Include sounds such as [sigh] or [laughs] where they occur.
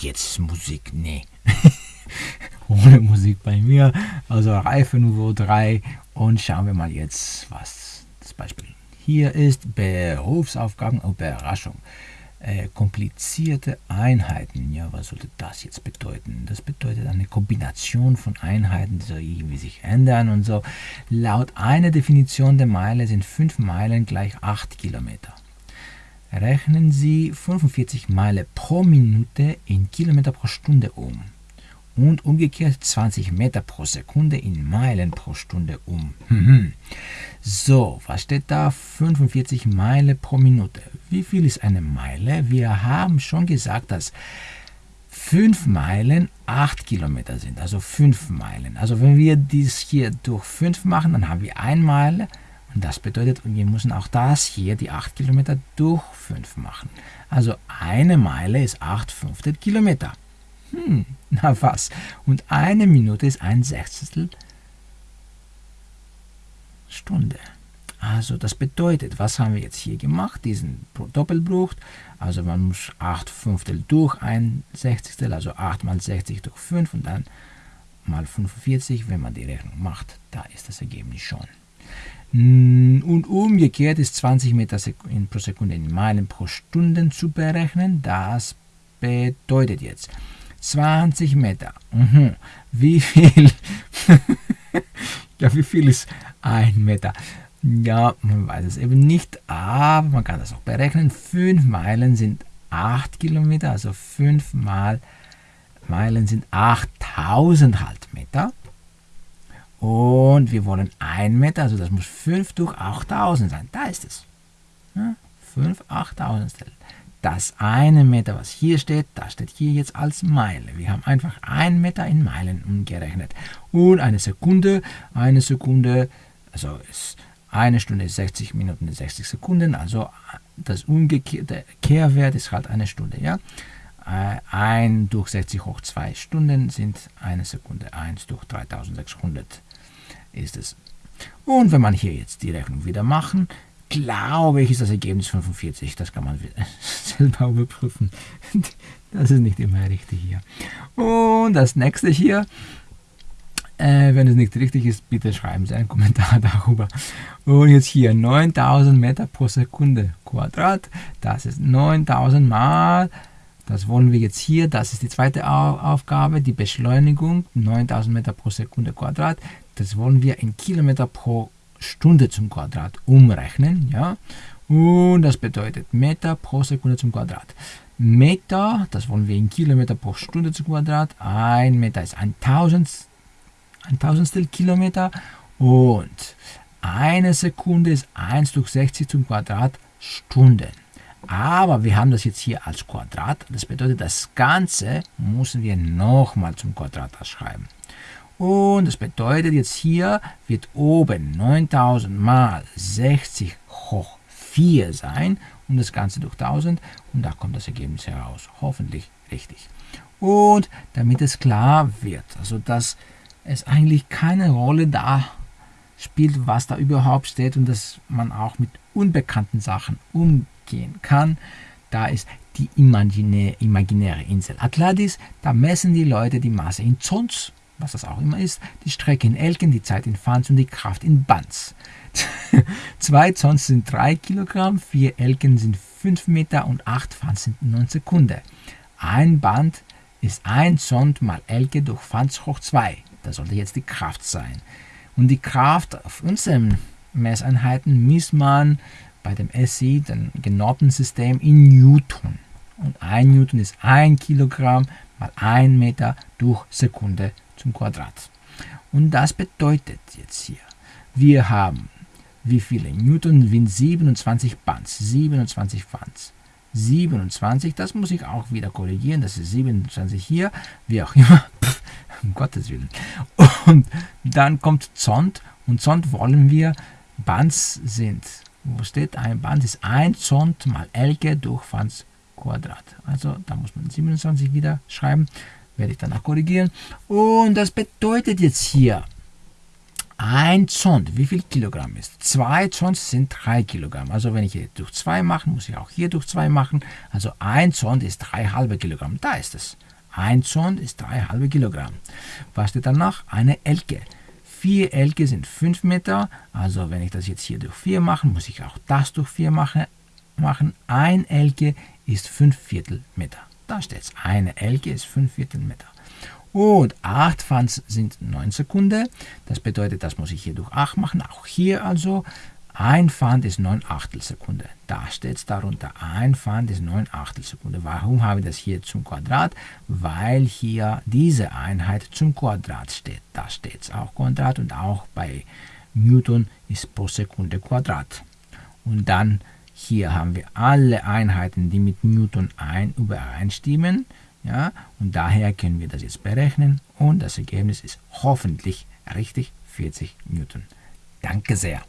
Jetzt Musik, nee. [laughs] Ohne Musik bei mir. Also Reifenniveau 3. Und schauen wir mal jetzt, was das Beispiel hier ist. Berufsaufgaben und Überraschung. Äh, komplizierte Einheiten. Ja, was sollte das jetzt bedeuten? Das bedeutet eine Kombination von Einheiten, die so irgendwie sich ändern und so. Laut einer Definition der Meile sind 5 Meilen gleich 8 Kilometer. Rechnen Sie 45 Meilen pro Minute in Kilometer pro Stunde um und umgekehrt 20 Meter pro Sekunde in Meilen pro Stunde um. [laughs] So, was steht da? 45 Meilen pro Minute. Wie viel ist eine Meile? Wir haben schon gesagt, dass 5 Meilen 8 Kilometer sind, also 5 Meilen. Also wenn wir dies hier durch 5 machen, dann haben wir 1 Meile und das bedeutet, wir müssen auch das hier, die 8 Kilometer, durch 5 machen. Also eine Meile ist 8 Fünftel Kilometer. Hm, [laughs] na was? Und eine Minute ist ein Sechstel Stunde. Also das bedeutet, was haben wir jetzt hier gemacht? Diesen Doppelbruch. Also man muss 8 Fünftel durch ein Sechzigstel, also 8 mal 60 durch 5 und dann mal 45. Wenn man die Rechnung macht, da ist das Ergebnis schon. Und umgekehrt ist 20 Meter pro Sekunde in Meilen pro Stunde zu berechnen. Das bedeutet jetzt 20 Meter. Mhm. Wie viel? [laughs] ja, wie viel ist ein Meter? Ja, man weiß es eben nicht, aber man kann das auch berechnen. 5 Meilen sind 8 Kilometer, also 5 mal Meilen sind 8000 Halbmeter. Und wir wollen 1 Meter, also das muss 5 durch 8000 sein. Da ist es. Ja, 5 8000 das eine Meter, was hier steht, das steht hier jetzt als Meile. Wir haben einfach ein Meter in Meilen umgerechnet. Und eine Sekunde, eine Sekunde, also ist eine Stunde ist 60 Minuten und 60 Sekunden, also das umgekehrte Kehrwert ist halt eine Stunde, ja. 1 durch 60 hoch 2 Stunden sind eine Sekunde, 1 durch 3600 ist es. Und wenn man hier jetzt die Rechnung wieder machen, glaube ich, ist das Ergebnis 45. Das kann man [laughs] selber überprüfen. [laughs] Das ist nicht immer richtig hier. Und das nächste hier, äh, wenn es nicht richtig ist, bitte schreiben Sie einen Kommentar [laughs] darüber. Und jetzt hier 9000 Meter pro Sekunde Quadrat. Das ist 9000 mal, das wollen wir jetzt hier, das ist die zweite Aufgabe, die Beschleunigung, 9000 Meter pro Sekunde Quadrat. Das wollen wir in Kilometer pro Stunde zum Quadrat umrechnen. Ja? Und das bedeutet Meter pro Sekunde zum Quadrat. Meter, das wollen wir in Kilometer pro Stunde zum Quadrat. Ein Meter ist ein, Tausend, ein Tausendstel Kilometer. Und eine Sekunde ist 1 durch 60 zum Quadrat Stunden. Aber wir haben das jetzt hier als Quadrat. Das bedeutet, das Ganze müssen wir nochmal zum Quadrat schreiben. Und das bedeutet jetzt hier wird oben 9000 mal 60 hoch 4 sein und das Ganze durch 1000 und da kommt das Ergebnis heraus. Hoffentlich richtig. Und damit es klar wird, also dass es eigentlich keine Rolle da spielt, was da überhaupt steht und dass man auch mit unbekannten Sachen umgehen kann, da ist die imaginäre, Insel Atlantis, da messen die Leute die Masse in Zons was das auch immer ist, die Strecke in Elken, die Zeit in Fans und die Kraft in Bands. [laughs] Zwei Zons sind 3 Kilogramm, 4 Elken sind 5 Meter und 8 Fans sind 9 Sekunden. Ein Band ist 1 Zond mal Elke durch Fans hoch 2. Das sollte jetzt die Kraft sein. Und die Kraft auf unseren Messeinheiten misst man bei dem SI, dem genormten System, in Newton. Und 1 Newton ist 1 Kilogramm mal 1 Meter durch Sekunde zum Quadrat. Und das bedeutet jetzt hier, wir haben wie viele Newton sind 27 Bands, 27 Bands. 27, das muss ich auch wieder korrigieren, das ist 27 hier, wie auch immer, [laughs] um Gottes Willen. Und dann kommt Zond und Zond wollen wir, Bands sind, wo steht ein Band, ist 1 Zond mal Elke durch Fans Quadrat. Also da muss man 27 wieder schreiben werde ich danach korrigieren. Und das bedeutet jetzt hier ein Zond, wie viel Kilogramm ist? Zwei Zons sind drei Kilogramm. Also wenn ich hier durch zwei mache, muss ich auch hier durch zwei machen. Also ein Zond ist drei halbe Kilogramm. Da ist es. Ein Zond ist drei halbe Kilogramm. Was steht danach? Eine Elke. Vier Elke sind fünf Meter. Also wenn ich das jetzt hier durch vier mache, muss ich auch das durch vier machen. machen. Ein Elke ist fünf Viertel Meter. Da steht es. Eine Elke ist fünf Viertel Meter. Und 8 Fans sind 9 Sekunden. Das bedeutet, das muss ich hier durch 8 machen. Auch hier also. Ein Pfand ist 9 Achtelsekunde. Da steht es darunter. Ein Pfand ist 9 Achtelsekunde. Warum habe ich das hier zum Quadrat? Weil hier diese Einheit zum Quadrat steht. Da steht es auch Quadrat und auch bei Newton ist pro Sekunde Quadrat. Und dann hier haben wir alle Einheiten, die mit Newton ein übereinstimmen. Ja, und daher können wir das jetzt berechnen und das Ergebnis ist hoffentlich richtig 40 Newton. Danke sehr.